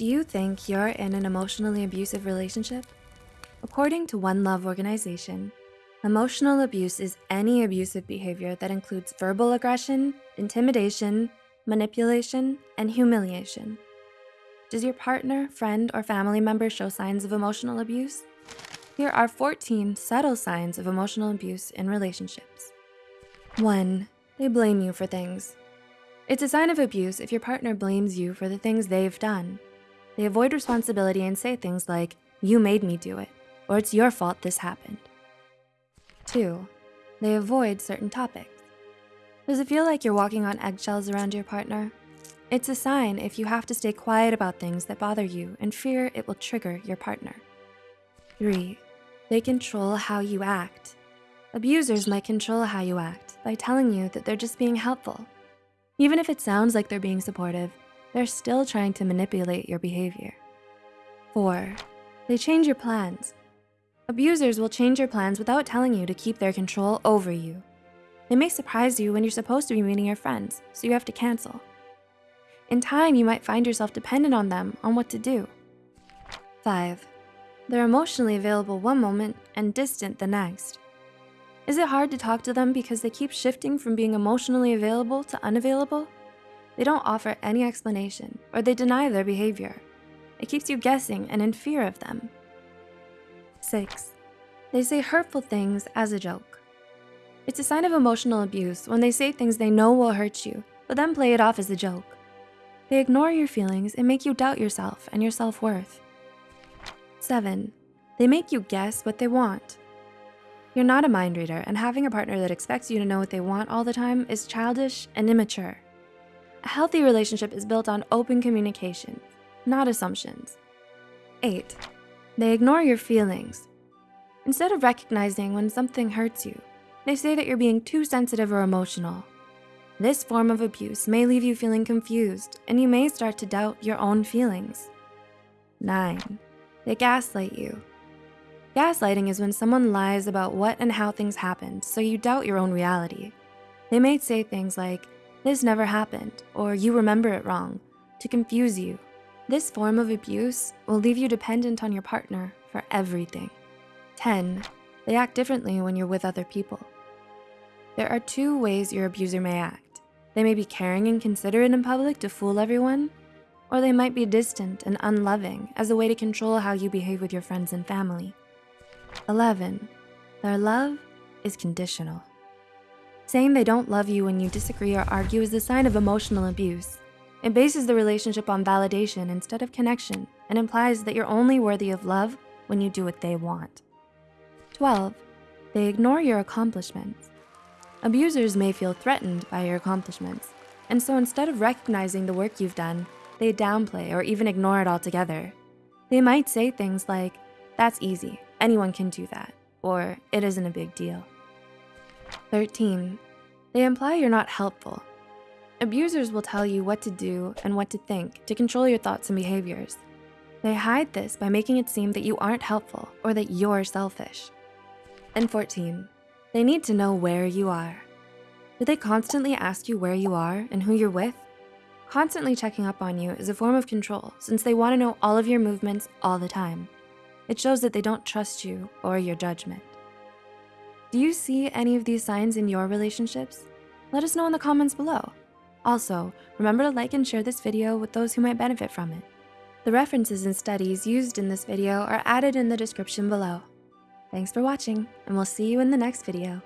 Do you think you're in an emotionally abusive relationship? According to One Love Organization, emotional abuse is any abusive behavior that includes verbal aggression, intimidation, manipulation, and humiliation. Does your partner, friend, or family member show signs of emotional abuse? Here are 14 subtle signs of emotional abuse in relationships. One, they blame you for things. It's a sign of abuse if your partner blames you for the things they've done. They avoid responsibility and say things like, you made me do it, or it's your fault this happened. Two, they avoid certain topics. Does it feel like you're walking on eggshells around your partner? It's a sign if you have to stay quiet about things that bother you and fear it will trigger your partner. Three, they control how you act. Abusers might control how you act by telling you that they're just being helpful. Even if it sounds like they're being supportive, they're still trying to manipulate your behavior. Four, they change your plans. Abusers will change your plans without telling you to keep their control over you. They may surprise you when you're supposed to be meeting your friends, so you have to cancel. In time, you might find yourself dependent on them on what to do. Five, they're emotionally available one moment and distant the next. Is it hard to talk to them because they keep shifting from being emotionally available to unavailable? They don't offer any explanation or they deny their behavior. It keeps you guessing and in fear of them. Six, they say hurtful things as a joke. It's a sign of emotional abuse when they say things they know will hurt you, but then play it off as a joke. They ignore your feelings and make you doubt yourself and your self-worth. Seven, they make you guess what they want. You're not a mind reader and having a partner that expects you to know what they want all the time is childish and immature. A healthy relationship is built on open communication, not assumptions. Eight, they ignore your feelings. Instead of recognizing when something hurts you, they say that you're being too sensitive or emotional. This form of abuse may leave you feeling confused and you may start to doubt your own feelings. Nine, they gaslight you. Gaslighting is when someone lies about what and how things happened so you doubt your own reality. They may say things like, this never happened, or you remember it wrong, to confuse you. This form of abuse will leave you dependent on your partner for everything. 10, they act differently when you're with other people. There are two ways your abuser may act. They may be caring and considerate in public to fool everyone, or they might be distant and unloving as a way to control how you behave with your friends and family. 11, their love is conditional. Saying they don't love you when you disagree or argue is a sign of emotional abuse. It bases the relationship on validation instead of connection and implies that you're only worthy of love when you do what they want. 12, they ignore your accomplishments. Abusers may feel threatened by your accomplishments, and so instead of recognizing the work you've done, they downplay or even ignore it altogether. They might say things like, that's easy, anyone can do that, or it isn't a big deal. 13, they imply you're not helpful. Abusers will tell you what to do and what to think to control your thoughts and behaviors. They hide this by making it seem that you aren't helpful or that you're selfish. And 14, they need to know where you are. Do they constantly ask you where you are and who you're with? Constantly checking up on you is a form of control since they wanna know all of your movements all the time. It shows that they don't trust you or your judgment. Do you see any of these signs in your relationships? Let us know in the comments below. Also, remember to like and share this video with those who might benefit from it. The references and studies used in this video are added in the description below. Thanks for watching, and we'll see you in the next video.